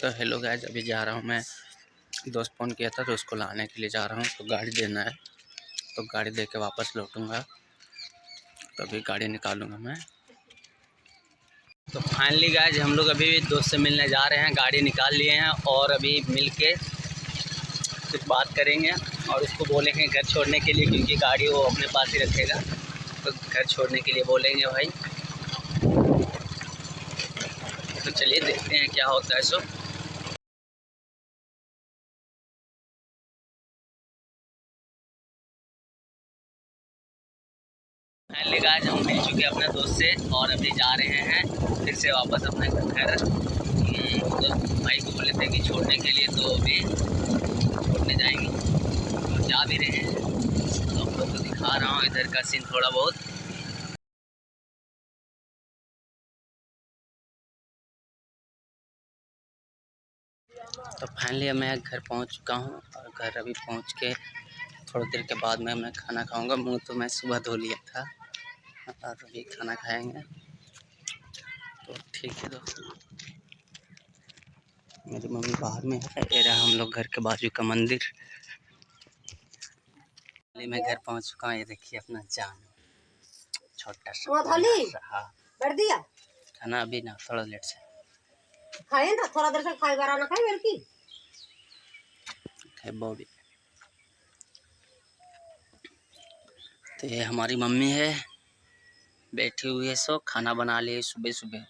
तो hello guys अभी जा रहा हूँ मैं दोस्त फ़ोन किया था तो उसको लाने के लिए जा रहा हूँ तो गाड़ी देना है। तो गाड़ी दे के वापस लौटूँगा। तो अभी गाड़ी निकालूँगा मैं। तो फाइनली गैज हम लोग अभी दोस्त से मिलने जा रहे हैं, गाड़ी निकाल लिए हैं और अभी मिल के कुछ बात करेंगे और उसको बोलेंगे घर छोड़ने के लिए, क्योंकि गाड़ी वो अपने पास ही रखेगा। तो घर छोड़ने के लिए बोलेंगे भाई। तो चलिए देखते हैं क्या होता है सो फाइनली हम मिल चुके हैं अपने दोस्त से और अभी जा रहे हैं फिर से वापस अपने घर। तो भाई को बोले थे कि छोड़ने के लिए तो अभी छोड़ने जाएँगे। तो जा भी रहे हैं। तो आप लोग को दिखा रहा हूँ इधर का सीन थोड़ा बहुत। तो फाइनली मैं घर पहुँच चुका हूँ और घर अभी पहुँच के थोड़ी देर के बाद में मैं खाना खाऊँगा। मुँह तो मैं सुबह धो लिया था और अभी खाना खाएँगे। तो ठीक है दोस्तों। मेरी मम्मी बाहर में है। ये रहा हम लोग घर के बाजू का मंदिर। मैं घर पहुँच चुका हूँ। ये देखिए अपना जान। छोटा सा हाँ। दिया? खाना अभी ना थोड़ा लेट से। खाए ना? थोड़ा देर से खाए बारा ना खाए मेरे की? है बॉबी तो ये हमारी मम्मी है। बैठी हुई है सो खाना बना लिए सुबह सुबह।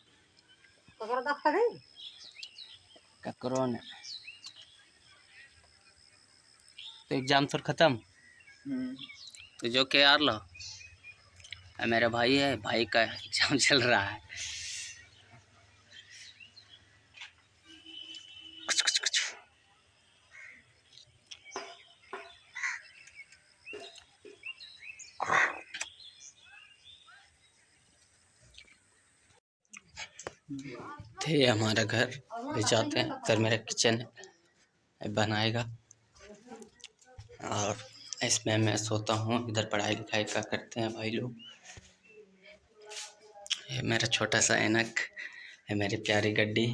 ककरो ने। तो एग्ज़ाम फिर ख़त्म? तो जो के यार लो। मेरा भाई है भाई का एग्ज़ाम चल रहा है। थे, हमारा घर। ले जाते हैं इधर मेरा किचन है। बनाएगा। और इसमें मैं सोता हूँ। इधर पढ़ाई लिखाई का करते हैं भाई लोग। ये मेरा छोटा सा एनक है, मेरी प्यारी गड्डी।